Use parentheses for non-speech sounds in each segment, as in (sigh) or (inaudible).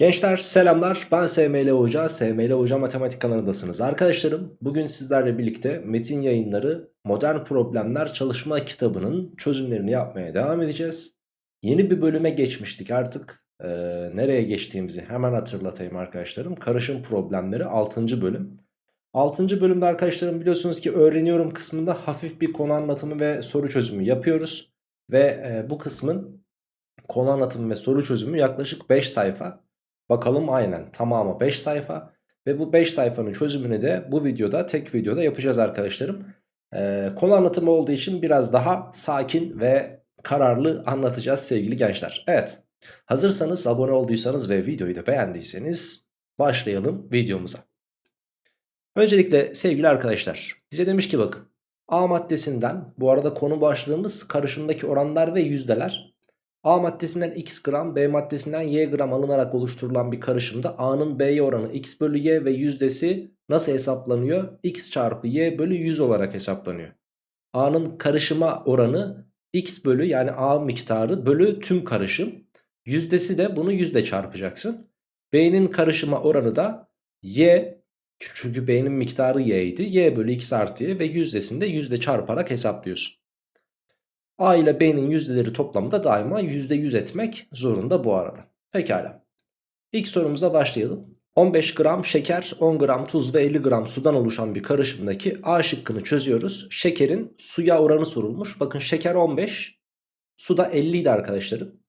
Gençler selamlar ben SML Hoca, SML Hoca Matematik kanalındasınız. Arkadaşlarım bugün sizlerle birlikte metin yayınları Modern Problemler çalışma kitabının çözümlerini yapmaya devam edeceğiz. Yeni bir bölüme geçmiştik artık ee, nereye geçtiğimizi hemen hatırlatayım arkadaşlarım. Karışım problemleri 6. bölüm. 6. bölümde arkadaşlarım biliyorsunuz ki öğreniyorum kısmında hafif bir konu anlatımı ve soru çözümü yapıyoruz. Ve e, bu kısmın konu anlatımı ve soru çözümü yaklaşık 5 sayfa. Bakalım aynen tamamı 5 sayfa. Ve bu 5 sayfanın çözümünü de bu videoda tek videoda yapacağız arkadaşlarım. Ee, konu anlatımı olduğu için biraz daha sakin ve kararlı anlatacağız sevgili gençler. Evet hazırsanız abone olduysanız ve videoyu da beğendiyseniz başlayalım videomuza. Öncelikle sevgili arkadaşlar bize demiş ki bakın A maddesinden bu arada konu başlığımız karışımdaki oranlar ve yüzdeler. A maddesinden x gram, B maddesinden y gram alınarak oluşturulan bir karışımda A'nın B'ye oranı x bölü y ve yüzdesi nasıl hesaplanıyor? x çarpı y bölü 100 olarak hesaplanıyor. A'nın karışıma oranı x bölü yani A miktarı bölü tüm karışım. Yüzdesi de bunu yüzde çarpacaksın. B'nin karışıma oranı da y çünkü B'nin miktarı y idi. y bölü x artı y ve yüzdesini de yüzde çarparak hesaplıyorsun. A ile B'nin yüzdeleri toplamı da daima %100 etmek zorunda bu arada. Pekala. İlk sorumuza başlayalım. 15 gram şeker, 10 gram tuz ve 50 gram sudan oluşan bir karışımdaki A şıkkını çözüyoruz. Şekerin suya oranı sorulmuş. Bakın şeker 15, suda 50 idi arkadaşlarım.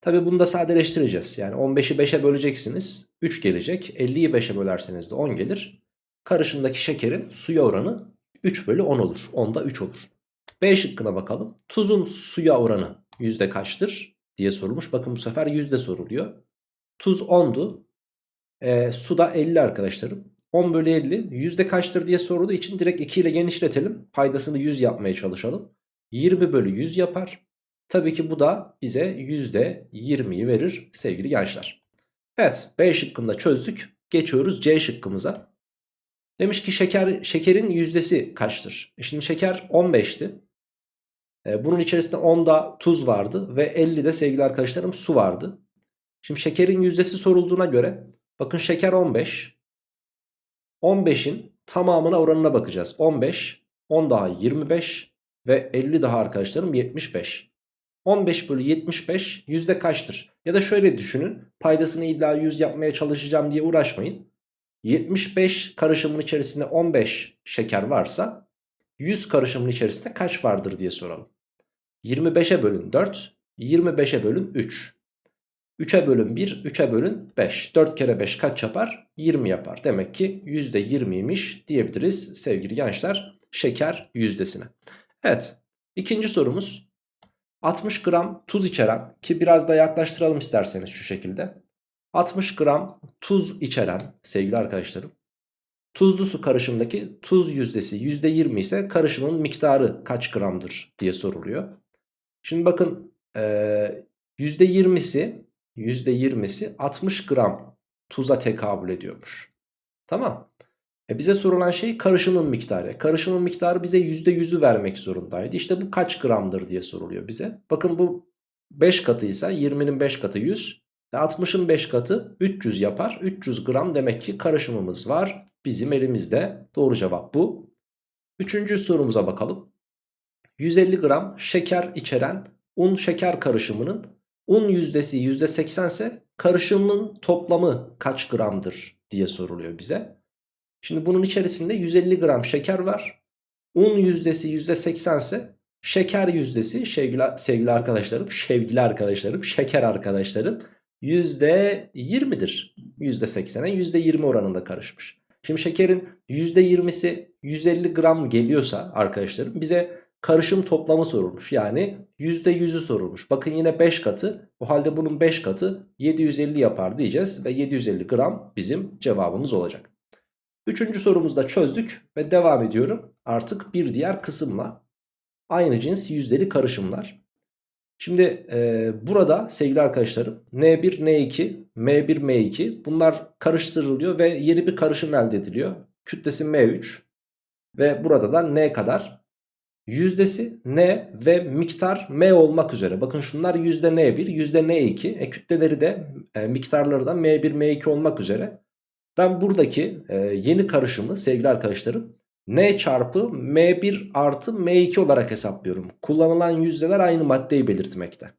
Tabi bunu da sadeleştireceğiz. Yani 15'i 5'e böleceksiniz. 3 gelecek. 50'yi 5'e bölerseniz de 10 gelir. Karışımdaki şekerin suya oranı 3 bölü 10 olur. 10'da 3 olur. B şıkkına bakalım. Tuzun suya oranı yüzde kaçtır diye sorulmuş. Bakın bu sefer yüzde soruluyor. Tuz 10'du. E, suda 50 arkadaşlarım. 10 bölü 50 yüzde kaçtır diye sorulduğu için direkt 2 ile genişletelim. Paydasını 100 yapmaya çalışalım. 20 bölü 100 yapar. Tabii ki bu da bize yüzde 20'yi verir sevgili gençler. Evet B şıkkında çözdük. Geçiyoruz C şıkkımıza. Demiş ki şeker şekerin yüzdesi kaçtır? E şimdi şeker 15'ti. E, bunun içerisinde 10'da tuz vardı ve 50'de sevgili arkadaşlarım su vardı. Şimdi şekerin yüzdesi sorulduğuna göre bakın şeker 15. 15'in tamamına oranına bakacağız. 15, 10 daha 25 ve 50 daha arkadaşlarım 75. 15 bölü 75 yüzde kaçtır? Ya da şöyle düşünün paydasını illa 100 yapmaya çalışacağım diye uğraşmayın. 75 karışımın içerisinde 15 şeker varsa 100 karışımın içerisinde kaç vardır diye soralım. 25'e bölün 4, 25'e bölün 3. 3'e bölün 1, 3'e bölün 5. 4 kere 5 kaç yapar? 20 yapar. Demek ki %20'ymiş diyebiliriz sevgili gençler şeker yüzdesine. Evet ikinci sorumuz 60 gram tuz içeren ki biraz da yaklaştıralım isterseniz şu şekilde. 60 gram tuz içeren sevgili arkadaşlarım Tuzlu su karışımdaki tuz yüzdesi %20 ise karışımın miktarı kaç gramdır diye soruluyor. Şimdi bakın ee, %20'si %20'si 60 gram tuza tekabül ediyormuş. Tamam. E bize sorulan şey karışımın miktarı. Karışımın miktarı bize %100'ü vermek zorundaydı. İşte bu kaç gramdır diye soruluyor bize. Bakın bu 5 katıysa 20'nin 5 katı 100. Ve 60'ın 5 katı 300 yapar. 300 gram demek ki karışımımız var. Bizim elimizde. Doğru cevap bu. Üçüncü sorumuza bakalım. 150 gram şeker içeren un şeker karışımının un yüzdesi %80 ise karışımın toplamı kaç gramdır diye soruluyor bize. Şimdi bunun içerisinde 150 gram şeker var. Un yüzdesi %80 ise şeker yüzdesi sevgili, sevgili arkadaşlarım, sevgili arkadaşlarım, şeker arkadaşlarım %20'dir. %80'e %20 oranında karışmış. Şimdi şekerin %20'si 150 gram geliyorsa arkadaşlarım bize karışım toplamı sorulmuş. Yani %100'ü sorulmuş. Bakın yine 5 katı. O halde bunun 5 katı 750 yapar diyeceğiz. Ve 750 gram bizim cevabımız olacak. Üçüncü sorumuzda çözdük ve devam ediyorum. Artık bir diğer kısımla aynı cins yüzdeli karışımlar. Şimdi e, burada sevgili arkadaşlarım N1, N2, M1, M2 bunlar karıştırılıyor ve yeni bir karışım elde ediliyor. Kütlesi M3 ve burada da N kadar yüzdesi n ve miktar m olmak üzere. Bakın şunlar yüzde n1, yüzde n2. E, kütleleri de e, miktarları da m1, m2 olmak üzere. Ben buradaki e, yeni karışımı sevgili arkadaşlarım n çarpı m1 artı m2 olarak hesaplıyorum. Kullanılan yüzdeler aynı maddeyi belirtmekte.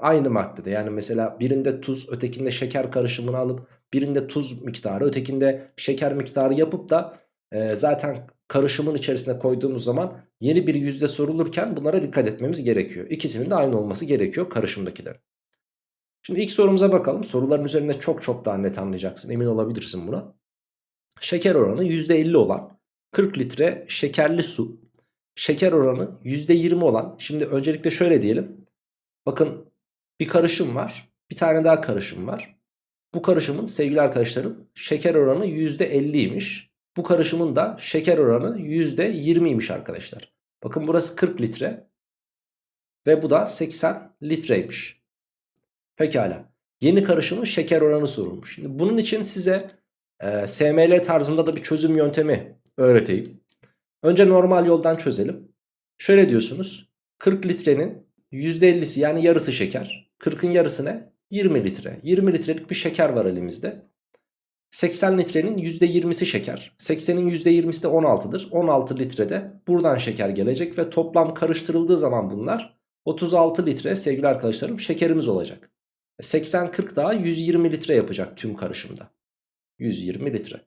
Aynı maddede yani mesela birinde tuz ötekinde şeker karışımını alıp birinde tuz miktarı ötekinde şeker miktarı yapıp da e, zaten karışımın içerisine koyduğumuz zaman yeni bir yüzde sorulurken bunlara dikkat etmemiz gerekiyor. İkisinin de aynı olması gerekiyor karışımdakiler. Şimdi ilk sorumuza bakalım. Soruların üzerinde çok çok daha net anlayacaksın. Emin olabilirsin buna. Şeker oranı %50 olan 40 litre şekerli su. Şeker oranı %20 olan. Şimdi öncelikle şöyle diyelim. Bakın bir karışım var. Bir tane daha karışım var. Bu karışımın sevgili arkadaşlarım şeker oranı %50'ymiş. Bu karışımın da şeker oranı %20'ymiş arkadaşlar. Bakın burası 40 litre. Ve bu da 80 litreymiş. Pekala. Yeni karışımın şeker oranı sorulmuş. Şimdi bunun için size e, SML tarzında da bir çözüm yöntemi öğreteyim. Önce normal yoldan çözelim. Şöyle diyorsunuz. 40 litrenin %50'si yani yarısı şeker. 40'ın yarısı ne? 20 litre. 20 litrelik bir şeker var elimizde. 80 litrenin %20'si şeker. 80'in %20'si de 16'dır. 16 litrede buradan şeker gelecek ve toplam karıştırıldığı zaman bunlar 36 litre sevgili arkadaşlarım şekerimiz olacak. 80-40 daha 120 litre yapacak tüm karışımda. 120 litre.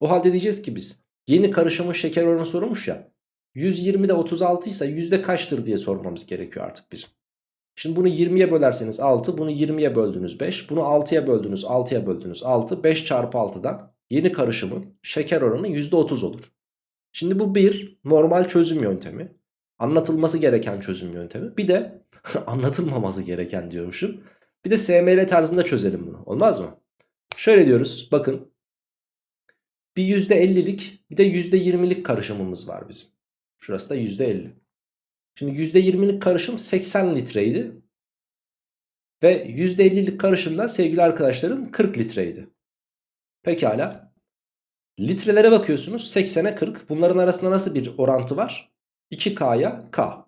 O halde diyeceğiz ki biz yeni karışımın şeker oranı sorulmuş ya. 120'de 36 ise yüzde kaçtır diye sormamız gerekiyor artık bizim. Şimdi bunu 20'ye bölerseniz 6, bunu 20'ye böldünüz 5, bunu 6'ya böldünüz 6'ya böldünüz 6, 5 çarpı 6'dan yeni karışımın şeker oranı %30 olur. Şimdi bu bir normal çözüm yöntemi. Anlatılması gereken çözüm yöntemi. Bir de (laughs) anlatılmaması gereken diyormuşum. Bir de SML tarzında çözelim bunu. Olmaz mı? Şöyle diyoruz. Bakın. Bir %50'lik bir de %20'lik karışımımız var bizim. Şurası da %50. Şimdi %20'lik karışım 80 litreydi. Ve %50'lik karışım da sevgili arkadaşlarım 40 litreydi. Pekala. Litrelere bakıyorsunuz 80'e 40. Bunların arasında nasıl bir orantı var? 2K'ya K.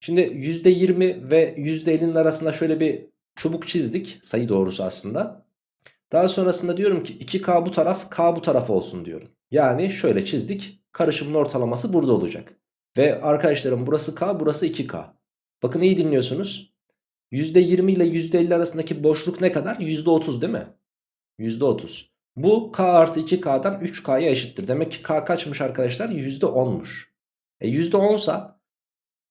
Şimdi %20 ve %50'nin arasında şöyle bir çubuk çizdik. Sayı doğrusu aslında. Daha sonrasında diyorum ki 2K bu taraf K bu taraf olsun diyorum. Yani şöyle çizdik. Karışımın ortalaması burada olacak. Ve arkadaşlarım burası K burası 2K. Bakın iyi dinliyorsunuz. %20 ile %50 arasındaki boşluk ne kadar? %30 değil mi? %30. Bu K artı 2K'dan 3K'ya eşittir. Demek ki K kaçmış arkadaşlar? %10'muş. E %10 sa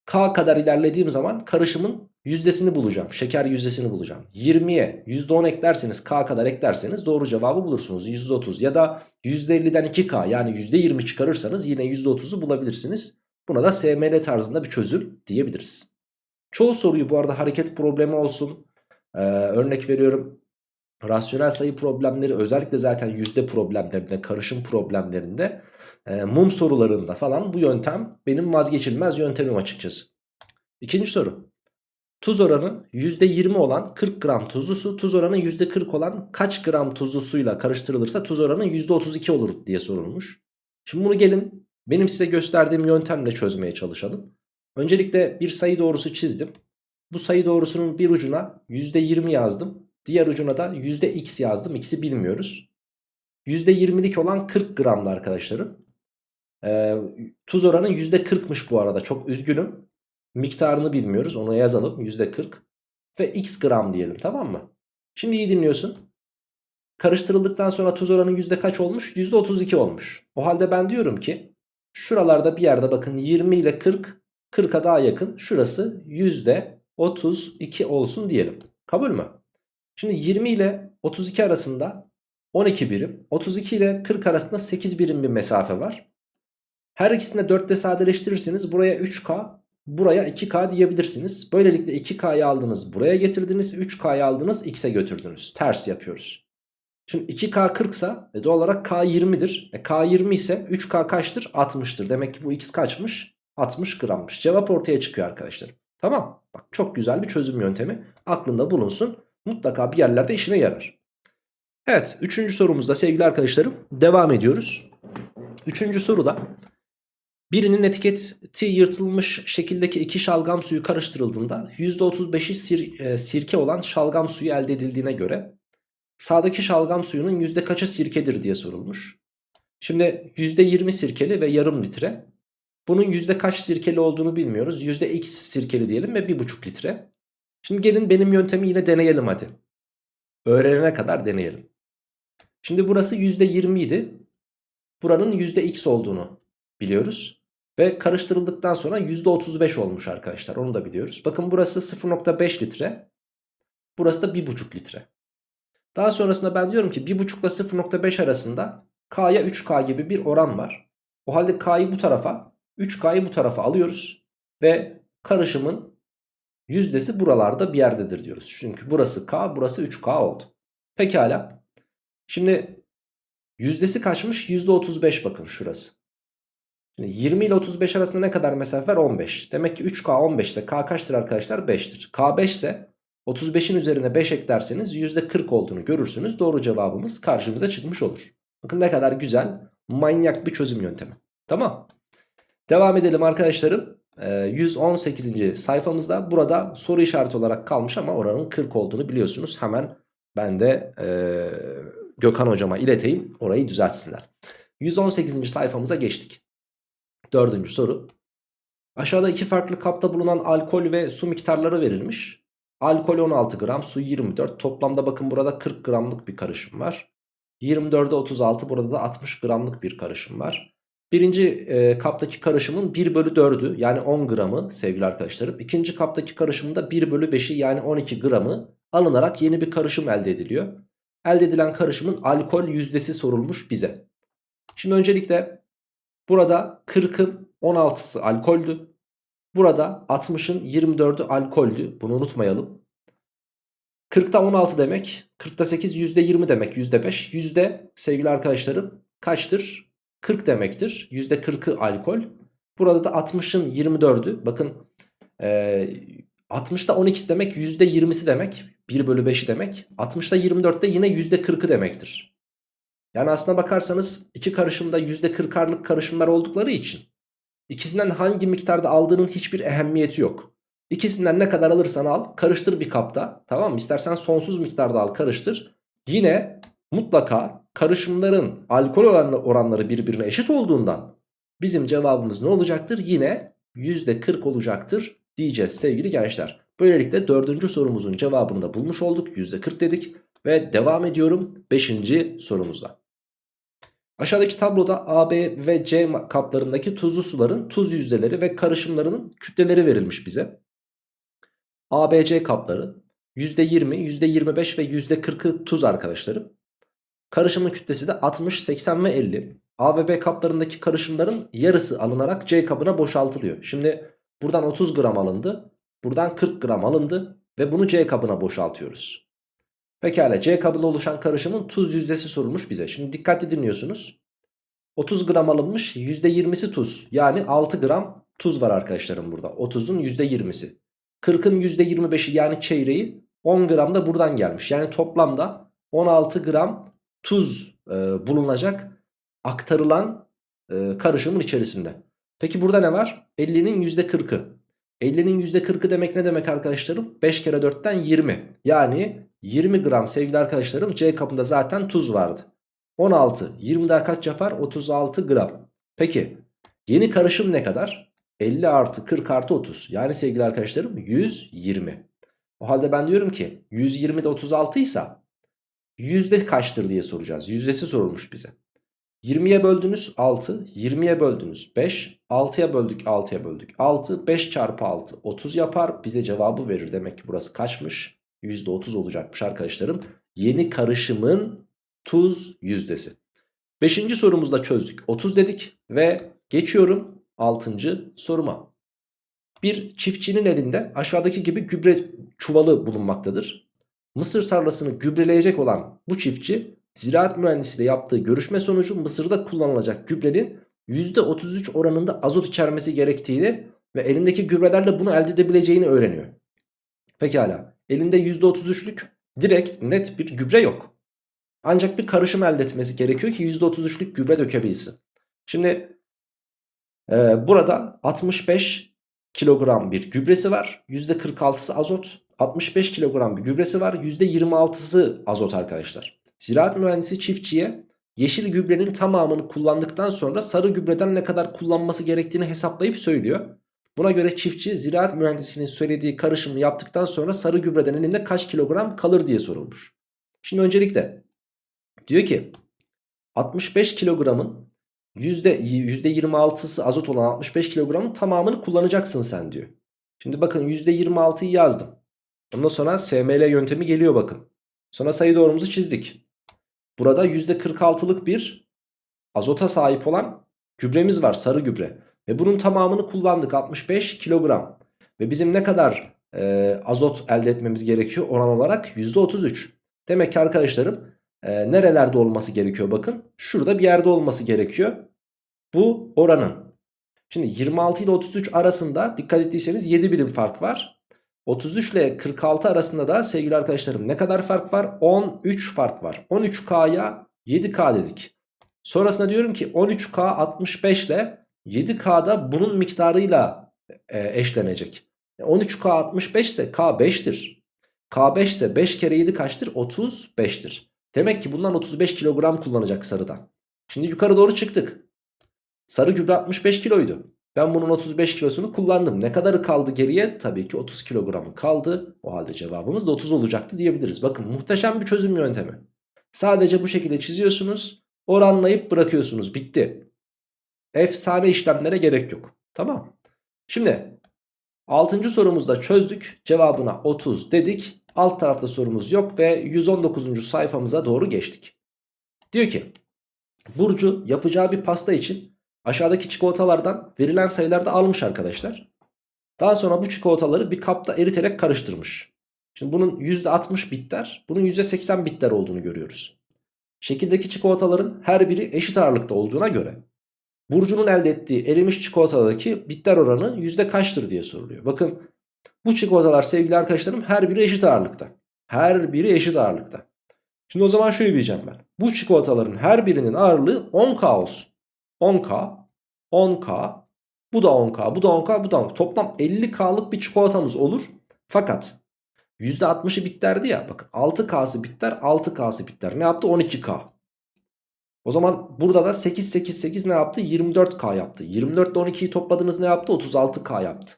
K kadar ilerlediğim zaman karışımın yüzdesini bulacağım. Şeker yüzdesini bulacağım. 20'ye %10 eklerseniz K kadar eklerseniz doğru cevabı bulursunuz. %30 ya da %50'den 2K yani %20 çıkarırsanız yine %30'u bulabilirsiniz. Buna da SML tarzında bir çözüm diyebiliriz. Çoğu soruyu bu arada hareket problemi olsun. Ee, örnek veriyorum. Rasyonel sayı problemleri özellikle zaten yüzde problemlerinde, karışım problemlerinde, e, mum sorularında falan bu yöntem benim vazgeçilmez yöntemim açıkçası. İkinci soru. Tuz oranı %20 olan 40 gram tuzlu su, tuz oranı %40 olan kaç gram tuzlu suyla karıştırılırsa tuz oranı %32 olur diye sorulmuş. Şimdi bunu gelin benim size gösterdiğim yöntemle çözmeye çalışalım. Öncelikle bir sayı doğrusu çizdim. Bu sayı doğrusunun bir ucuna %20 yazdım. Diğer ucuna da %x yazdım. X'i bilmiyoruz. %20'lik olan 40 gramdı arkadaşlarım. Ee, tuz oranı %40'mış bu arada. Çok üzgünüm. Miktarını bilmiyoruz. Onu yazalım. %40. Ve x gram diyelim tamam mı? Şimdi iyi dinliyorsun. Karıştırıldıktan sonra tuz oranı yüzde kaç olmuş? %32 olmuş. O halde ben diyorum ki Şuralarda bir yerde bakın 20 ile 40 40'a daha yakın. Şurası %32 olsun diyelim. Kabul mü? Şimdi 20 ile 32 arasında 12 birim. 32 ile 40 arasında 8 birim bir mesafe var. Her ikisini 4 ile sadeleştirirseniz buraya 3K buraya 2K diyebilirsiniz. Böylelikle 2K'yı aldınız buraya getirdiniz 3K'yı aldınız X'e götürdünüz. Ters yapıyoruz. Şimdi 2K 40 ise e doğal olarak K 20'dir. E K 20 ise 3K kaçtır? 60'tır. Demek ki bu X kaçmış? 60 grammış. Cevap ortaya çıkıyor arkadaşlar. Tamam. Bak çok güzel bir çözüm yöntemi. Aklında bulunsun. Mutlaka bir yerlerde işine yarar. Evet. Üçüncü sorumuzda sevgili arkadaşlarım devam ediyoruz. Üçüncü soruda Birinin etiketi yırtılmış şekildeki iki şalgam suyu karıştırıldığında %35'i sir, e, sirke olan şalgam suyu elde edildiğine göre sağdaki şalgam suyunun yüzde kaçı sirkedir diye sorulmuş. Şimdi %20 sirkeli ve yarım litre. Bunun yüzde kaç sirkeli olduğunu bilmiyoruz. Yüzde x sirkeli diyelim ve 1,5 litre. Şimdi gelin benim yöntemi yine deneyelim hadi. Öğrenene kadar deneyelim. Şimdi burası %20 idi. Buranın %x olduğunu biliyoruz. Ve karıştırıldıktan sonra %35 olmuş arkadaşlar. Onu da biliyoruz. Bakın burası 0.5 litre. Burası da 1.5 litre. Daha sonrasında ben diyorum ki 1.5 ile 0.5 arasında K'ya 3K gibi bir oran var. O halde K'yı bu tarafa 3K'yı bu tarafa alıyoruz. Ve karışımın yüzdesi buralarda bir yerdedir diyoruz. Çünkü burası K burası 3K oldu. Pekala. Şimdi yüzdesi kaçmış? %35 bakın şurası. Şimdi 20 ile 35 arasında ne kadar mesafe var? 15. Demek ki 3K 15 ise K kaçtır arkadaşlar? 5'tir. K 5 ise 35'in üzerine 5 eklerseniz %40 olduğunu görürsünüz. Doğru cevabımız karşımıza çıkmış olur. Bakın ne kadar güzel manyak bir çözüm yöntemi. Tamam. Devam edelim arkadaşlarım. 118. Ee, sayfamızda burada soru işareti olarak kalmış ama oranın 40 olduğunu biliyorsunuz. Hemen ben de e, Gökhan hocama ileteyim orayı düzeltsinler. 118. sayfamıza geçtik. Dördüncü soru. Aşağıda iki farklı kapta bulunan alkol ve su miktarları verilmiş. Alkol 16 gram, su 24. Toplamda bakın burada 40 gramlık bir karışım var. 24'e 36 burada da 60 gramlık bir karışım var. Birinci e, kaptaki karışımın 1 bölü 4'ü yani 10 gramı sevgili arkadaşlarım. İkinci kaptaki karışımın da 1 bölü 5'i yani 12 gramı alınarak yeni bir karışım elde ediliyor. Elde edilen karışımın alkol yüzdesi sorulmuş bize. Şimdi öncelikle burada 40'ın 16'sı alkoldü. Burada 60'ın 24'ü alkoldü. Bunu unutmayalım. 40'ta 16 demek. 40'ta 8 %20 demek. %5. Yüzde sevgili arkadaşlarım kaçtır? 40 demektir. %40'ı alkol. Burada da 60'ın 24'ü. Bakın e, 60'ta 12'si demek %20'si demek. 1 bölü 5'i demek. 60'ta 24'te yine %40'ı demektir. Yani aslına bakarsanız iki karışımda %40'arlık karışımlar oldukları için ikisinden hangi miktarda aldığının hiçbir ehemmiyeti yok. İkisinden ne kadar alırsan al karıştır bir kapta tamam mı? İstersen sonsuz miktarda al karıştır. Yine mutlaka karışımların alkol oranları birbirine eşit olduğundan bizim cevabımız ne olacaktır? Yine %40 olacaktır diyeceğiz sevgili gençler. Böylelikle dördüncü sorumuzun cevabını da bulmuş olduk. %40 dedik ve devam ediyorum beşinci sorumuzda. Aşağıdaki tabloda A, B ve C kaplarındaki tuzlu suların tuz yüzdeleri ve karışımlarının kütleleri verilmiş bize. A, B, C kapları %20, %25 ve %40'ı tuz arkadaşlarım. Karışımın kütlesi de 60, 80 ve 50. A ve B kaplarındaki karışımların yarısı alınarak C kabına boşaltılıyor. Şimdi buradan 30 gram alındı. Buradan 40 gram alındı. Ve bunu C kabına boşaltıyoruz. Pekala C kabında oluşan karışımın tuz yüzdesi sorulmuş bize. Şimdi dikkatli dinliyorsunuz. 30 gram alınmış %20'si tuz. Yani 6 gram tuz var arkadaşlarım burada. 30'un %20'si. 40'ın %25'i yani çeyreği 10 gram da buradan gelmiş. Yani toplamda 16 gram tuz e, bulunacak aktarılan e, karışımın içerisinde. Peki burada ne var? 50'nin %40'ı. 50'nin %40'ı demek ne demek arkadaşlarım? 5 kere 4'ten 20. Yani 20 gram sevgili arkadaşlarım C kapında zaten tuz vardı. 16. 20 daha kaç yapar? 36 gram. Peki yeni karışım ne kadar? 50 artı 40 artı 30. Yani sevgili arkadaşlarım 120. O halde ben diyorum ki 120 de 36 ise yüzde kaçtır diye soracağız. Yüzdesi sorulmuş bize. 20'ye böldünüz 6, 20'ye böldünüz 5, 6'ya böldük 6'ya böldük 6, 5 çarpı 6 30 yapar bize cevabı verir. Demek ki burası kaçmış? %30 olacakmış arkadaşlarım. Yeni karışımın tuz yüzdesi. Beşinci sorumuzda çözdük. 30 dedik ve geçiyorum 6. soruma. Bir çiftçinin elinde aşağıdaki gibi gübre çuvalı bulunmaktadır. Mısır tarlasını gübreleyecek olan bu çiftçi ziraat mühendisiyle yaptığı görüşme sonucu Mısır'da kullanılacak gübrenin %33 oranında azot içermesi gerektiğini ve elindeki gübrelerle bunu elde edebileceğini öğreniyor. Pekala elinde %33'lük direkt net bir gübre yok. Ancak bir karışım elde etmesi gerekiyor ki %33'lük gübre dökebilsin. Şimdi Ee, burada 65 kilogram bir gübresi var. %46'sı azot. 65 kilogram bir gübresi var. %26'sı azot arkadaşlar. Ziraat mühendisi çiftçiye yeşil gübrenin tamamını kullandıktan sonra sarı gübreden ne kadar kullanması gerektiğini hesaplayıp söylüyor. Buna göre çiftçi ziraat mühendisinin söylediği karışımı yaptıktan sonra sarı gübreden elinde kaç kilogram kalır diye sorulmuş. Şimdi öncelikle diyor ki 65 kilogramın %26'sı azot olan 65 kilogramın tamamını kullanacaksın sen diyor. Şimdi bakın %26'yı yazdım. Ondan sonra SML yöntemi geliyor bakın. Sonra sayı doğrumuzu çizdik. Burada %46'lık bir azota sahip olan gübremiz var sarı gübre. Ve bunun tamamını kullandık 65 kilogram. Ve bizim ne kadar e, azot elde etmemiz gerekiyor oran olarak %33. Demek ki arkadaşlarım e, nerelerde olması gerekiyor bakın. Şurada bir yerde olması gerekiyor. Bu oranın. Şimdi 26 ile 33 arasında dikkat ettiyseniz 7 birim fark var. 33 ile 46 arasında da sevgili arkadaşlarım ne kadar fark var? 13 fark var. 13K'ya 7K dedik. Sonrasında diyorum ki 13K 65 ile 7K'da bunun miktarıyla e, eşlenecek. 13K 65 ise K 5'tir. K 5 ise 5 kere 7 kaçtır? 35'tir. Demek ki bundan 35 kilogram kullanacak sarıdan. Şimdi yukarı doğru çıktık. Sarı gübre 65 kiloydu. Ben bunun 35 kilosunu kullandım. Ne kadarı kaldı geriye? Tabii ki 30 kilogramı kaldı. O halde cevabımız da 30 olacaktı diyebiliriz. Bakın muhteşem bir çözüm yöntemi. Sadece bu şekilde çiziyorsunuz. Oranlayıp bırakıyorsunuz. Bitti. Efsane işlemlere gerek yok. Tamam. Şimdi 6. sorumuzda çözdük. Cevabına 30 dedik. Alt tarafta sorumuz yok ve 119. sayfamıza doğru geçtik. Diyor ki Burcu yapacağı bir pasta için aşağıdaki çikolatalardan verilen sayılarda almış arkadaşlar. Daha sonra bu çikolataları bir kapta eriterek karıştırmış. Şimdi bunun %60 bitter, bunun %80 bitter olduğunu görüyoruz. Şekildeki çikolataların her biri eşit ağırlıkta olduğuna göre Burcu'nun elde ettiği erimiş çikolatadaki bitter oranı yüzde kaçtır diye soruluyor. Bakın bu çikolatalar sevgili arkadaşlarım her biri eşit ağırlıkta. Her biri eşit ağırlıkta. Şimdi o zaman şöyle diyeceğim ben. Bu çikolataların her birinin ağırlığı 10K olsun. 10K, 10K, bu da 10K, bu da 10K, bu da 10K. Toplam 50K'lık bir çikolatamız olur. Fakat %60'ı bitterdi ya. Bakın 6K'sı bitter, 6K'sı bitter. Ne yaptı? 12K. O zaman burada da 8, 8, 8 ne yaptı? 24K yaptı. 24 ile 12'yi topladınız ne yaptı? 36K yaptı.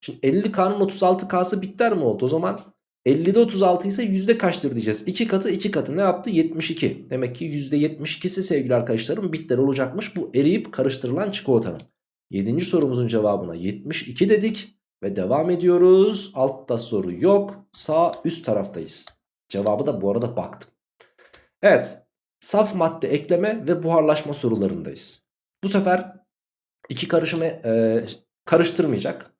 Şimdi 50K'nın 36K'sı bitter mi oldu? O zaman 50'de 36 ise yüzde kaçtır diyeceğiz. 2 katı 2 katı ne yaptı? 72. Demek ki %72'si sevgili arkadaşlarım bitter olacakmış. Bu eriyip karıştırılan çikolatanın. 7. sorumuzun cevabına 72 dedik. Ve devam ediyoruz. Altta soru yok. Sağ üst taraftayız. Cevabı da bu arada baktım. Evet. Saf madde ekleme ve buharlaşma sorularındayız. Bu sefer iki karışımı e, karıştırmayacak.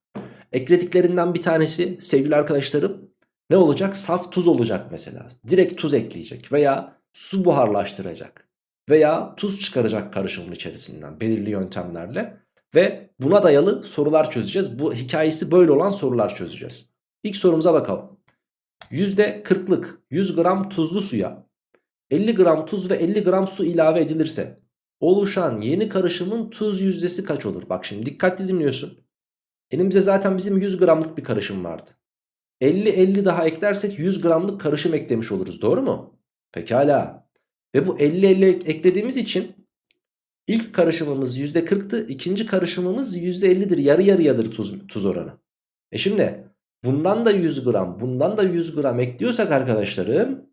Eklediklerinden bir tanesi sevgili arkadaşlarım ne olacak? Saf tuz olacak mesela. Direkt tuz ekleyecek veya su buharlaştıracak veya tuz çıkaracak karışımın içerisinden belirli yöntemlerle ve buna dayalı sorular çözeceğiz. Bu hikayesi böyle olan sorular çözeceğiz. İlk sorumuza bakalım. %40'lık 100 gram tuzlu suya 50 gram tuz ve 50 gram su ilave edilirse oluşan yeni karışımın tuz yüzdesi kaç olur? Bak şimdi dikkatli dinliyorsun. Elimizde zaten bizim 100 gramlık bir karışım vardı. 50-50 daha eklersek 100 gramlık karışım eklemiş oluruz doğru mu? Pekala. Ve bu 50-50 eklediğimiz için ilk karışımımız %40'tı. ikinci karışımımız %50'dir. Yarı yarıyadır tuz, tuz oranı. E şimdi bundan da 100 gram bundan da 100 gram ekliyorsak arkadaşlarım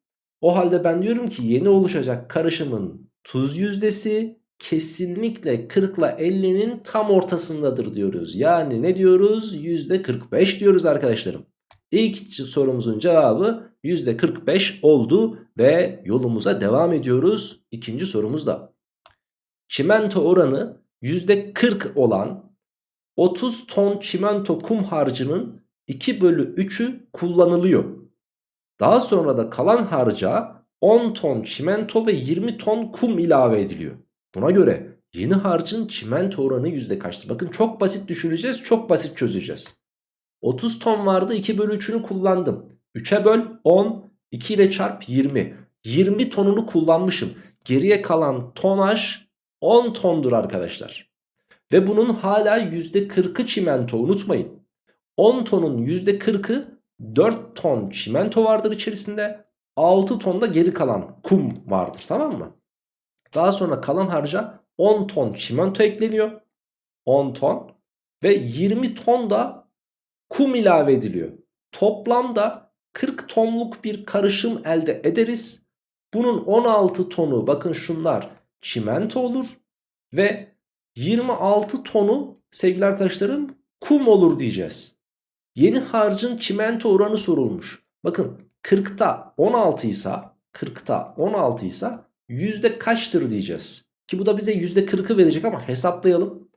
o halde ben diyorum ki yeni oluşacak karışımın tuz yüzdesi kesinlikle 40 ile 50'nin tam ortasındadır diyoruz. Yani ne diyoruz? %45 diyoruz arkadaşlarım. İlk sorumuzun cevabı %45 oldu ve yolumuza devam ediyoruz. İkinci sorumuzda. Çimento oranı %40 olan 30 ton çimento kum harcının 2 bölü 3'ü kullanılıyor. Daha sonra da kalan harca 10 ton çimento ve 20 ton kum ilave ediliyor. Buna göre yeni harcın çimento oranı yüzde kaçtır? Bakın çok basit düşüneceğiz, çok basit çözeceğiz. 30 ton vardı 2 bölü 3'ünü kullandım. 3'e böl 10 2 ile çarp 20. 20 tonunu kullanmışım. Geriye kalan tonaj 10 tondur arkadaşlar. Ve bunun hala %40'ı çimento unutmayın. 10 tonun %40'ı 4 ton çimento vardır içerisinde. 6 ton da geri kalan kum vardır tamam mı? Daha sonra kalan harca 10 ton çimento ekleniyor. 10 ton ve 20 ton da kum ilave ediliyor. Toplamda 40 tonluk bir karışım elde ederiz. Bunun 16 tonu bakın şunlar çimento olur ve 26 tonu sevgili arkadaşlarım kum olur diyeceğiz. Yeni harcın çimento oranı sorulmuş. Bakın 40'ta 16 ise 40'ta 16 ise yüzde kaçtır diyeceğiz. Ki bu da bize yüzde 40'ı verecek ama hesaplayalım.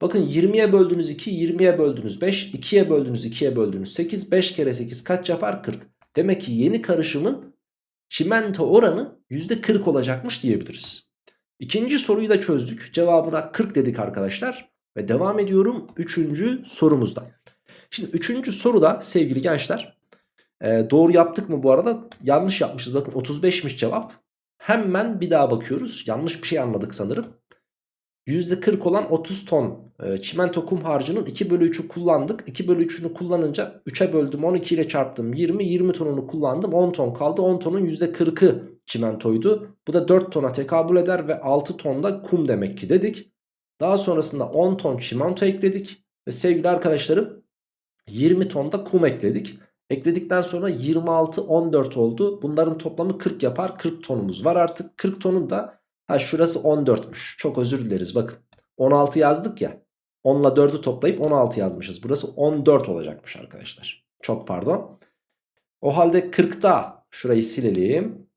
Bakın 20'ye böldüğünüz 2, 20'ye böldüğünüz 5, 2'ye böldüğünüz 2'ye böldüğünüz 8, 5 kere 8 kaç yapar? 40. Demek ki yeni karışımın çimento oranı %40 olacakmış diyebiliriz. İkinci soruyu da çözdük. Cevabına 40 dedik arkadaşlar. Ve devam ediyorum 3. sorumuzda. Şimdi 3. soruda sevgili gençler e, doğru yaptık mı bu arada? Yanlış yapmışız. Bakın 35'miş cevap. Hemen bir daha bakıyoruz. Yanlış bir şey anladık sanırım. %40 olan 30 ton e, çimento kum harcının 2 bölü 3'ü kullandık. 2 bölü 3'ünü kullanınca 3'e böldüm 12 ile çarptım 20. 20 tonunu kullandım 10 ton kaldı. 10 tonun %40'ı çimentoydu. Bu da 4 tona tekabül eder ve 6 ton da kum demek ki dedik. Daha sonrasında 10 ton çimento ekledik. Ve sevgili arkadaşlarım 20 ton da kum ekledik. Ekledikten sonra 26 14 oldu. Bunların toplamı 40 yapar. 40 tonumuz var artık. 40 tonun da ha şurası 14'müş. Çok özür dileriz bakın. 16 yazdık ya. 10 ile 4'ü toplayıp 16 yazmışız. Burası 14 olacakmış arkadaşlar. Çok pardon. O halde 40'ta şurayı silelim.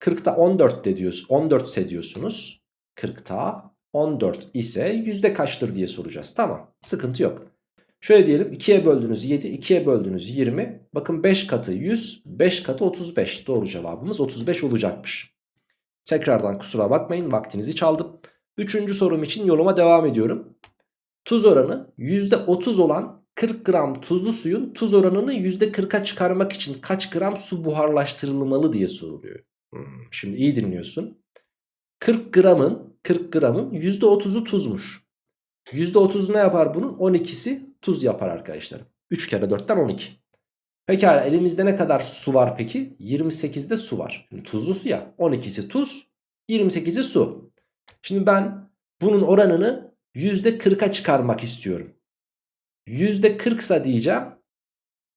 40'ta 14 de diyoruz. 14 ise diyorsunuz. 40'ta 14 ise yüzde kaçtır diye soracağız. Tamam sıkıntı yok. Şöyle diyelim 2'ye böldüğünüz 7, 2'ye böldüğünüz 20. Bakın 5 katı 100, 5 katı 35. Doğru cevabımız 35 olacakmış. Tekrardan kusura bakmayın vaktinizi çaldım. Üçüncü sorum için yoluma devam ediyorum. Tuz oranı %30 olan 40 gram tuzlu suyun tuz oranını %40'a çıkarmak için kaç gram su buharlaştırılmalı diye soruluyor. Hmm, şimdi iyi dinliyorsun. 40 gramın 40 gramın %30'u tuzmuş. %30 ne yapar bunun? 12'si tuz yapar arkadaşlar. 3 kere 4'ten 12. Pekala elimizde ne kadar su var peki? 28'de su var. Şimdi tuzlu su ya. 12'si tuz, 28'i su. Şimdi ben bunun oranını %40'a çıkarmak istiyorum. %40 ise diyeceğim.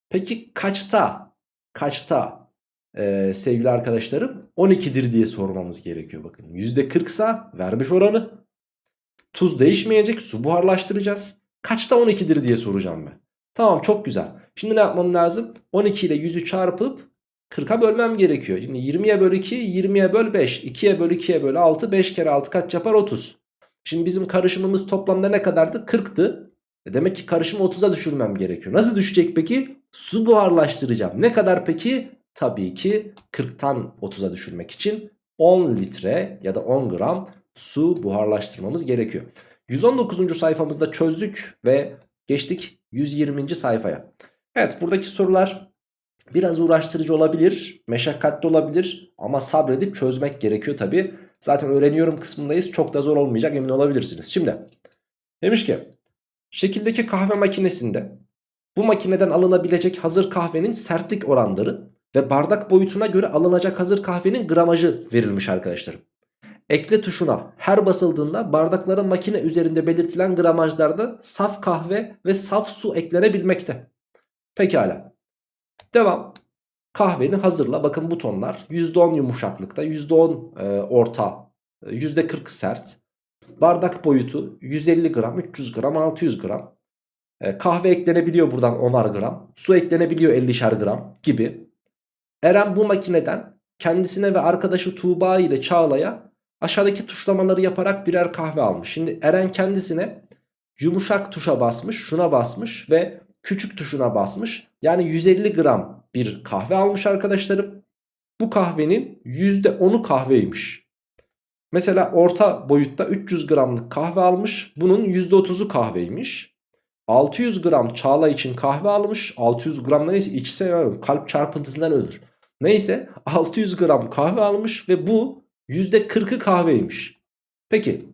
Peki kaçta? Kaçta? Ee, sevgili arkadaşlarım 12'dir diye sormamız gerekiyor bakın. %40 ise vermiş oranı. Tuz değişmeyecek su buharlaştıracağız. Kaçta 12'dir diye soracağım ben. Tamam çok güzel. Şimdi ne yapmam lazım? 12 ile 100'ü çarpıp 40'a bölmem gerekiyor. Şimdi 20'ye böl 2, 20'ye böl 5, 2'ye böl 2'ye böl 6, 5 kere 6 kaç yapar? 30. Şimdi bizim karışımımız toplamda ne kadardı? 40'tı. E demek ki karışımı 30'a düşürmem gerekiyor. Nasıl düşecek peki? Su buharlaştıracağım. Ne kadar peki? Tabii ki 40'tan 30'a düşürmek için 10 litre ya da 10 gram su buharlaştırmamız gerekiyor. 119. sayfamızda çözdük ve geçtik 120. sayfaya. Evet buradaki sorular biraz uğraştırıcı olabilir, meşakkatli olabilir ama sabredip çözmek gerekiyor tabi. Zaten öğreniyorum kısmındayız çok da zor olmayacak emin olabilirsiniz. Şimdi demiş ki şekildeki kahve makinesinde bu makineden alınabilecek hazır kahvenin sertlik oranları ve bardak boyutuna göre alınacak hazır kahvenin gramajı verilmiş arkadaşlarım. Ekle tuşuna her basıldığında bardakların makine üzerinde belirtilen gramajlarda saf kahve ve saf su eklenebilmekte. Pekala. Devam. Kahveni hazırla. Bakın butonlar %10 yumuşaklıkta, %10 e, orta, %40 sert. Bardak boyutu 150 gram, 300 gram, 600 gram. E, kahve eklenebiliyor buradan 10'ar gram. Su eklenebiliyor 50'şer gram gibi. Eren bu makineden kendisine ve arkadaşı Tuğba ile Çağla'ya aşağıdaki tuşlamaları yaparak birer kahve almış. Şimdi Eren kendisine yumuşak tuşa basmış, şuna basmış ve küçük tuşuna basmış. Yani 150 gram bir kahve almış arkadaşlarım. Bu kahvenin %10'u kahveymiş. Mesela orta boyutta 300 gramlık kahve almış. Bunun %30'u kahveymiş. 600 gram Çağla için kahve almış. 600 gram neyse içse kalp çarpıntısından ölür. Neyse 600 gram kahve almış ve bu %40'ı kahveymiş. Peki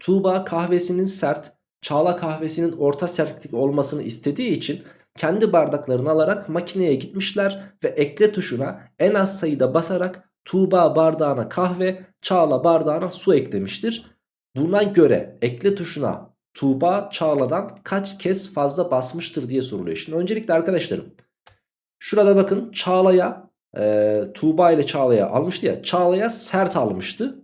Tuğba kahvesinin sert, Çağla kahvesinin orta sertlik olmasını istediği için kendi bardaklarını alarak makineye gitmişler ve ekle tuşuna en az sayıda basarak Tuğba bardağına kahve, Çağla bardağına su eklemiştir. Buna göre ekle tuşuna Tuğba Çağla'dan kaç kez fazla basmıştır diye soruluyor. Şimdi öncelikle arkadaşlarım şurada bakın Çağla'ya e, Tuğba ile Çağla'ya almıştı ya. Çağla'ya sert almıştı.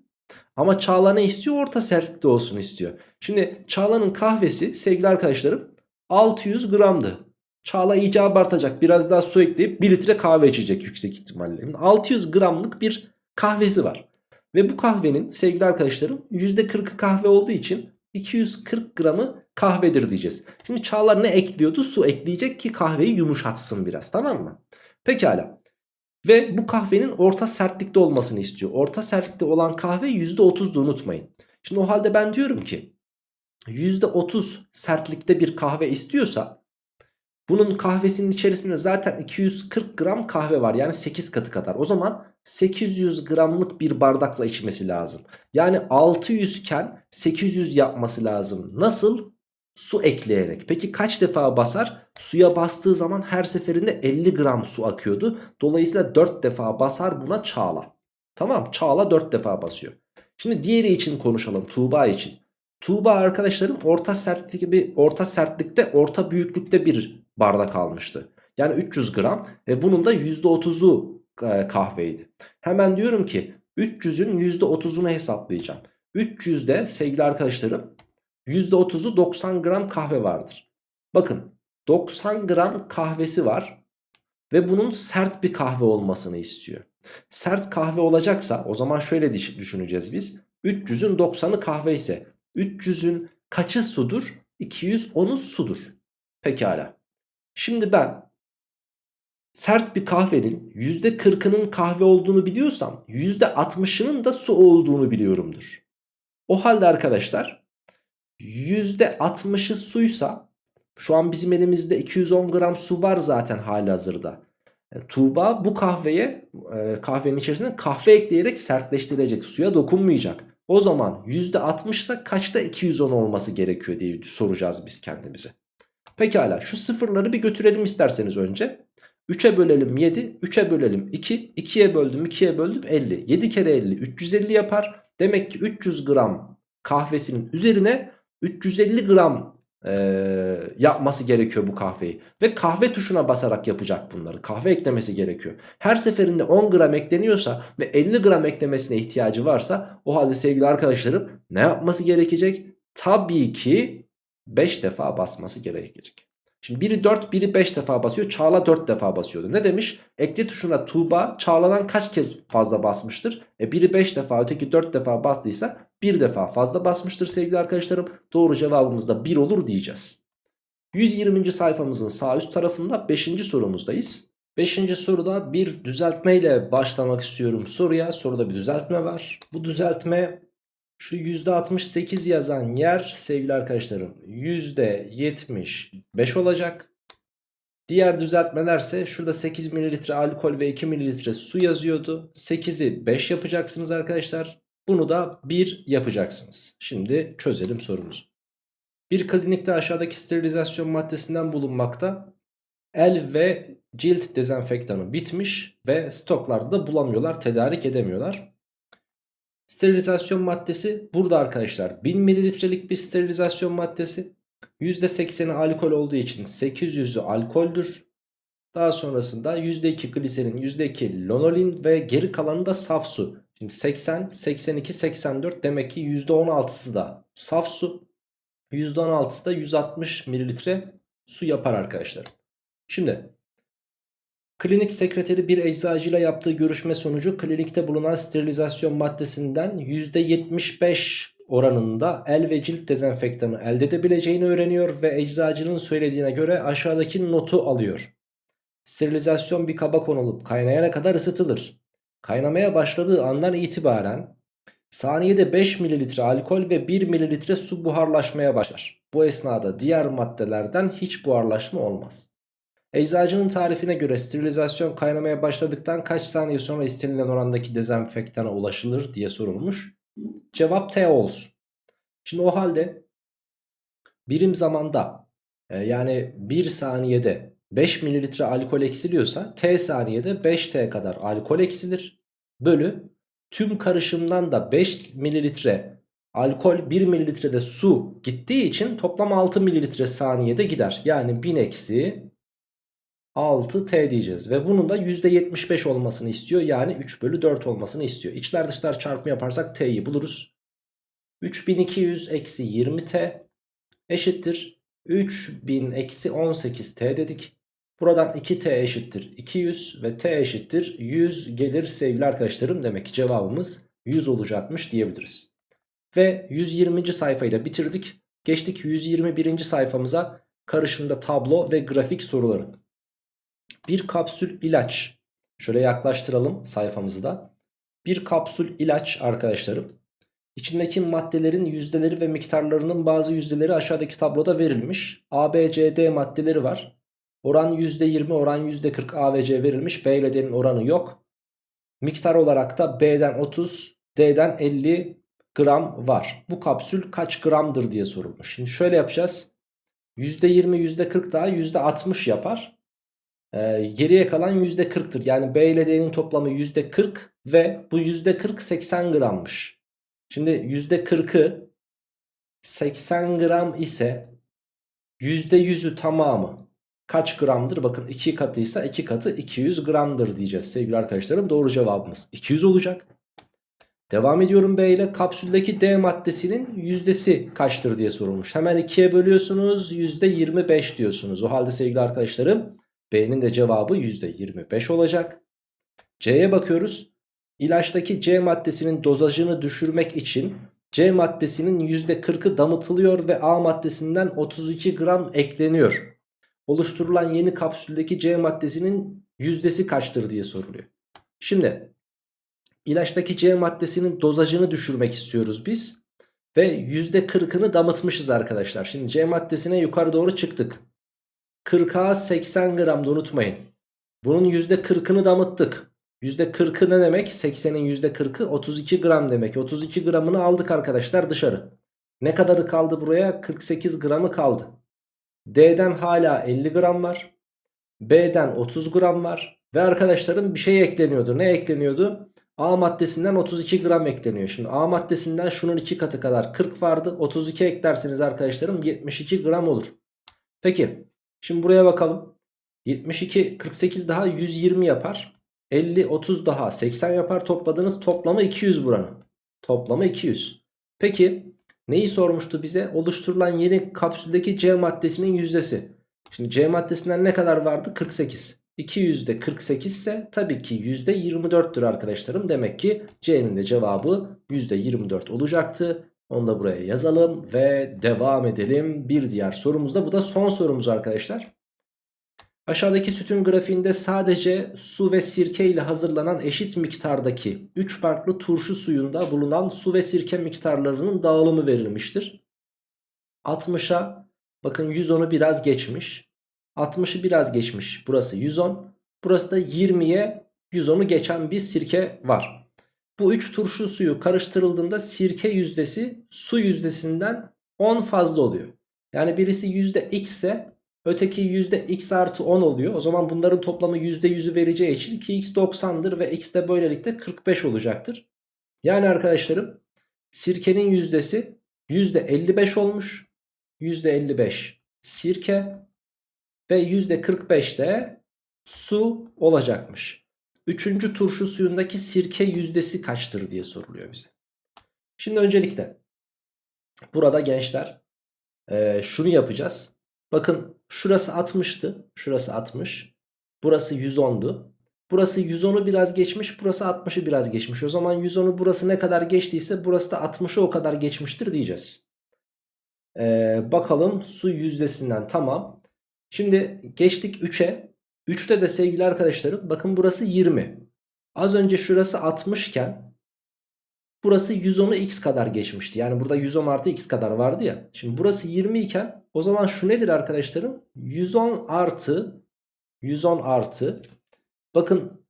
Ama Çağla ne istiyor? Orta sertlikte olsun istiyor. Şimdi Çağla'nın kahvesi sevgili arkadaşlarım 600 gramdı. Çağla iyice abartacak. Biraz daha su ekleyip 1 litre kahve içecek yüksek ihtimalle. 600 gramlık bir kahvesi var. Ve bu kahvenin sevgili arkadaşlarım %40'ı kahve olduğu için 240 gramı kahvedir diyeceğiz. Şimdi Çağla ne ekliyordu? Su ekleyecek ki kahveyi yumuşatsın biraz tamam mı? Pekala. Ve bu kahvenin orta sertlikte olmasını istiyor. Orta sertlikte olan kahve %30'du unutmayın. Şimdi o halde ben diyorum ki %30 sertlikte bir kahve istiyorsa bunun kahvesinin içerisinde zaten 240 gram kahve var. Yani 8 katı kadar. O zaman 800 gramlık bir bardakla içmesi lazım. Yani 600 iken 800 yapması lazım. Nasıl? Su ekleyerek. Peki kaç defa basar? Suya bastığı zaman her seferinde 50 gram su akıyordu. Dolayısıyla 4 defa basar buna Çağla. Tamam Çağla 4 defa basıyor. Şimdi diğeri için konuşalım Tuğba için. Tuğba arkadaşlarım orta sertlikte bir orta sertlikte orta büyüklükte bir bardak almıştı. Yani 300 gram ve bunun da %30'u e, kahveydi. Hemen diyorum ki 300'ün %30'unu hesaplayacağım. 300'de sevgili arkadaşlarım %30'u 90 gram kahve vardır. Bakın 90 gram kahvesi var ve bunun sert bir kahve olmasını istiyor. Sert kahve olacaksa o zaman şöyle düşüneceğiz biz. 300'ün 90'ı kahve ise 300'ün kaçı sudur? 210'u sudur. Pekala. Şimdi ben sert bir kahvenin %40'ının kahve olduğunu biliyorsam %60'ının da su olduğunu biliyorumdur. O halde arkadaşlar %60'ı suysa şu an bizim elimizde 210 gram su var zaten hali hazırda. E, Tuğba bu kahveye e, kahvenin içerisine kahve ekleyerek sertleştirecek suya dokunmayacak. O zaman %60 ise kaçta 210 olması gerekiyor diye soracağız biz kendimize. Pekala şu sıfırları bir götürelim isterseniz önce. 3'e bölelim 7, 3'e bölelim 2, 2'ye böldüm 2'ye böldüm 50. 7 kere 50 350 yapar. Demek ki 300 gram kahvesinin üzerine 350 gram e, yapması gerekiyor bu kahveyi. Ve kahve tuşuna basarak yapacak bunları. Kahve eklemesi gerekiyor. Her seferinde 10 gram ekleniyorsa ve 50 gram eklemesine ihtiyacı varsa o halde sevgili arkadaşlarım ne yapması gerekecek? Tabii ki 5 defa basması gerekecek. Şimdi biri 4 biri 5 defa basıyor. Çağla 4 defa basıyordu. Ne demiş? Ekle tuşuna Tuğba Çağla'dan kaç kez fazla basmıştır? E biri 5 defa öteki 4 defa bastıysa 1 defa fazla basmıştır sevgili arkadaşlarım. Doğru cevabımız da 1 olur diyeceğiz. 120. sayfamızın sağ üst tarafında 5. sorumuzdayız. 5. soruda bir düzeltme ile başlamak istiyorum soruya. Soruda bir düzeltme var. Bu düzeltme şu %68 yazan yer sevgili arkadaşlarım %75 olacak. Diğer düzeltmelerse şurada 8 ml alkol ve 2 ml su yazıyordu. 8'i 5 yapacaksınız arkadaşlar. Bunu da 1 yapacaksınız. Şimdi çözelim sorumuzu. Bir klinikte aşağıdaki sterilizasyon maddesinden bulunmakta. El ve cilt dezenfektanı bitmiş ve stoklarda da bulamıyorlar, tedarik edemiyorlar. Sterilizasyon maddesi burada arkadaşlar 1000 mililitrelik bir sterilizasyon maddesi. %80'i alkol olduğu için 800'ü alkoldür. Daha sonrasında %2 gliserin, %2 lonolin ve geri kalanı da saf su. Şimdi 80, 82, 84 demek ki %16'sı da saf su. %16'sı da 160 mililitre su yapar arkadaşlar. Şimdi Klinik sekreteri bir eczacıyla yaptığı görüşme sonucu klinikte bulunan sterilizasyon maddesinden %75 oranında el ve cilt dezenfektanı elde edebileceğini öğreniyor ve eczacının söylediğine göre aşağıdaki notu alıyor. Sterilizasyon bir kaba konulup kaynayana kadar ısıtılır. Kaynamaya başladığı andan itibaren saniyede 5 ml alkol ve 1 ml su buharlaşmaya başlar. Bu esnada diğer maddelerden hiç buharlaşma olmaz. Eczacının tarifine göre sterilizasyon kaynamaya başladıktan kaç saniye sonra istenilen orandaki dezenfektana ulaşılır diye sorulmuş. Cevap T olsun. Şimdi o halde birim zamanda e, yani 1 saniyede 5 mililitre alkol eksiliyorsa t saniyede 5t kadar alkol eksilir. Bölü tüm karışımdan da 5 mililitre alkol 1 mililitrede su gittiği için toplam 6 mililitre saniyede gider. Yani 1000 eksi 6t diyeceğiz. Ve bunun da %75 olmasını istiyor. Yani 3 bölü 4 olmasını istiyor. İçler dışlar çarpımı yaparsak t'yi buluruz. 3200 eksi 20t eşittir. 3000 eksi 18t dedik. Buradan 2t eşittir 200 ve t eşittir 100 gelir sevgili arkadaşlarım. Demek ki cevabımız 100 olacakmış diyebiliriz. Ve 120. sayfayı da bitirdik. Geçtik 121. sayfamıza karışımda tablo ve grafik soruları. Bir kapsül ilaç. Şöyle yaklaştıralım sayfamızı da. Bir kapsül ilaç arkadaşlarım. İçindeki maddelerin yüzdeleri ve miktarlarının bazı yüzdeleri aşağıdaki tabloda verilmiş. A, B, C, D maddeleri var. Oran %20, oran %40 A ve C verilmiş. B ile D'nin oranı yok. Miktar olarak da B'den 30, D'den 50 gram var. Bu kapsül kaç gramdır diye sorulmuş. Şimdi şöyle yapacağız. %20, %40 daha %60 yapar. Ee, geriye kalan %40'tır. Yani B ile D'nin toplamı %40 ve bu %40 80 grammış. Şimdi %40'ı 80 gram ise %100'ü tamamı kaç gramdır? Bakın 2 katıysa 2 katı 200 gramdır diyeceğiz sevgili arkadaşlarım. Doğru cevabımız 200 olacak. Devam ediyorum B ile kapsüldeki D maddesinin yüzdesi kaçtır diye sorulmuş. Hemen 2'ye bölüyorsunuz %25 diyorsunuz. O halde sevgili arkadaşlarım B'nin de cevabı %25 olacak. C'ye bakıyoruz. İlaçtaki C maddesinin dozajını düşürmek için C maddesinin %40'ı damıtılıyor ve A maddesinden 32 gram ekleniyor. Oluşturulan yeni kapsüldeki C maddesinin yüzdesi kaçtır diye soruluyor. Şimdi ilaçtaki C maddesinin dozajını düşürmek istiyoruz biz. Ve %40'ını damıtmışız arkadaşlar. Şimdi C maddesine yukarı doğru çıktık. 40'a 80 gram da unutmayın. Bunun %40'ını damıttık. %40'ı ne demek? 80'in %40'ı 32 gram demek. 32 gramını aldık arkadaşlar dışarı. Ne kadarı kaldı buraya? 48 gramı kaldı. D'den hala 50 gram var. B'den 30 gram var. Ve arkadaşlarım bir şey ekleniyordu. Ne ekleniyordu? A maddesinden 32 gram ekleniyor. Şimdi A maddesinden şunun 2 katı kadar 40 vardı. 32 eklerseniz arkadaşlarım 72 gram olur. Peki şimdi buraya bakalım. 72 48 daha 120 yapar. 50 30 daha 80 yapar. Topladığınız toplamı 200 buranın. Toplamı 200. Peki neyi sormuştu bize? Oluşturulan yeni kapsüldeki C maddesinin yüzdesi. Şimdi C maddesinden ne kadar vardı? 48. 200'de 48 ise tabii ki %24'tür arkadaşlarım. Demek ki C'nin de cevabı %24 olacaktı. Onu da buraya yazalım ve devam edelim. Bir diğer sorumuzda bu da son sorumuz arkadaşlar. Aşağıdaki sütun grafiğinde sadece su ve sirke ile hazırlanan eşit miktardaki 3 farklı turşu suyunda bulunan su ve sirke miktarlarının dağılımı verilmiştir. 60'a bakın 110'u biraz geçmiş. 60'ı biraz geçmiş. Burası 110. Burası da 20'ye 110'u geçen bir sirke var. Bu 3 turşu suyu karıştırıldığında sirke yüzdesi su yüzdesinden 10 fazla oluyor. Yani birisi yüzde x ise öteki yüzde x artı 10 oluyor. O zaman bunların toplamı yüzde yüzü vereceği için 2x 90'dır ve x de böylelikle 45 olacaktır. Yani arkadaşlarım sirkenin yüzdesi yüzde 55 olmuş. Yüzde 55 sirke ve yüzde 45 de su olacakmış. Üçüncü turşu suyundaki sirke yüzdesi kaçtır diye soruluyor bize. Şimdi öncelikle burada gençler e, şunu yapacağız. Bakın şurası 60'tı. Şurası 60. Burası 110'du. Burası 110'u biraz geçmiş. Burası 60'ı biraz geçmiş. O zaman 110'u burası ne kadar geçtiyse burası da 60'ı o kadar geçmiştir diyeceğiz. Ee, bakalım su yüzdesinden tamam. Şimdi geçtik 3'e. 3'te de sevgili arkadaşlarım bakın burası 20. Az önce şurası 60 iken burası 110'u x kadar geçmişti. Yani burada 110 artı x kadar vardı ya. Şimdi burası 20 iken o zaman şu nedir arkadaşlarım? 110 artı 110 artı bakın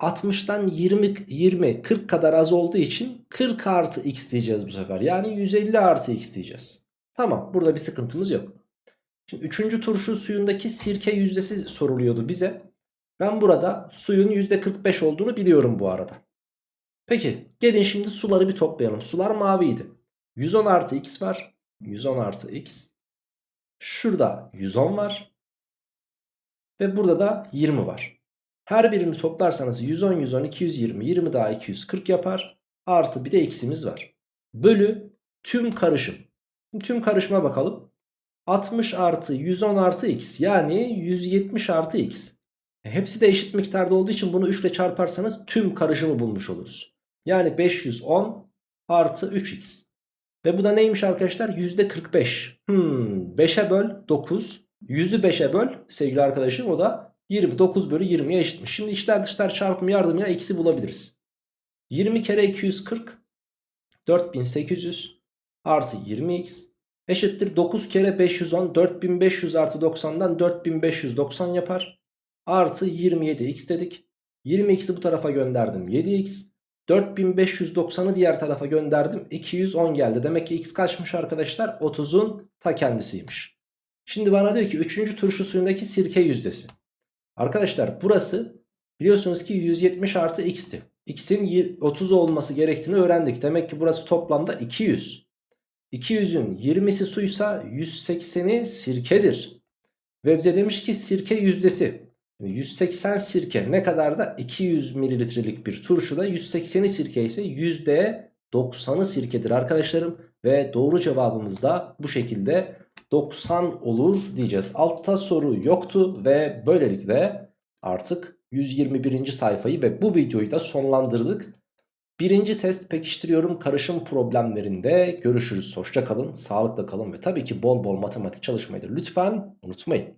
60'tan 20, 20, 40 kadar az olduğu için 40 artı x diyeceğiz bu sefer. Yani 150 artı x diyeceğiz. Tamam burada bir sıkıntımız yok. Şimdi 3. turşu suyundaki sirke yüzdesi soruluyordu bize. Ben burada suyun %45 olduğunu biliyorum bu arada. Peki gelin şimdi suları bir toplayalım. Sular maviydi. 110 artı x var. 110 artı x. Şurada 110 var. Ve burada da 20 var. Her birini toplarsanız 110, 110, 220, 20 daha 240 yapar. Artı bir de x'imiz var. Bölü tüm karışım. Tüm karışıma bakalım. 60 artı 110 artı x yani 170 artı x. E, hepsi de eşit miktarda olduğu için bunu 3 ile çarparsanız tüm karışımı bulmuş oluruz. Yani 510 artı 3x. Ve bu da neymiş arkadaşlar? %45. Hmm, 5'e böl 9. 100'ü 5'e böl sevgili arkadaşım o da 29 bölü 20'ye eşitmiş. Şimdi içler dışlar çarpımı yardımıyla x'i bulabiliriz. 20 kere 240 4800 artı 20x eşittir 9 kere 510 4500 artı 90'dan 4590 yapar. Artı 27x dedik. 20x'i bu tarafa gönderdim 7x. 4590'ı diğer tarafa gönderdim 210 geldi. Demek ki x kaçmış arkadaşlar? 30'un ta kendisiymiş. Şimdi bana diyor ki 3. turşu suyundaki sirke yüzdesi. Arkadaşlar burası biliyorsunuz ki 170 artı x'ti. X'in 30 olması gerektiğini öğrendik. Demek ki burası toplamda 200. 200'ün 20'si suysa 180'i sirkedir. Ve bize demiş ki sirke yüzdesi. 180 sirke ne kadar da 200 mililitrelik bir turşuda 180'i sirke ise %90'ı sirkedir arkadaşlarım. Ve doğru cevabımız da bu şekilde 90 olur diyeceğiz. Altta soru yoktu ve böylelikle artık 121. sayfayı ve bu videoyu da sonlandırdık. Birinci test pekiştiriyorum karışım problemlerinde görüşürüz. Hoşça kalın, sağlıkla kalın ve tabii ki bol bol matematik çalışmayı da lütfen unutmayın.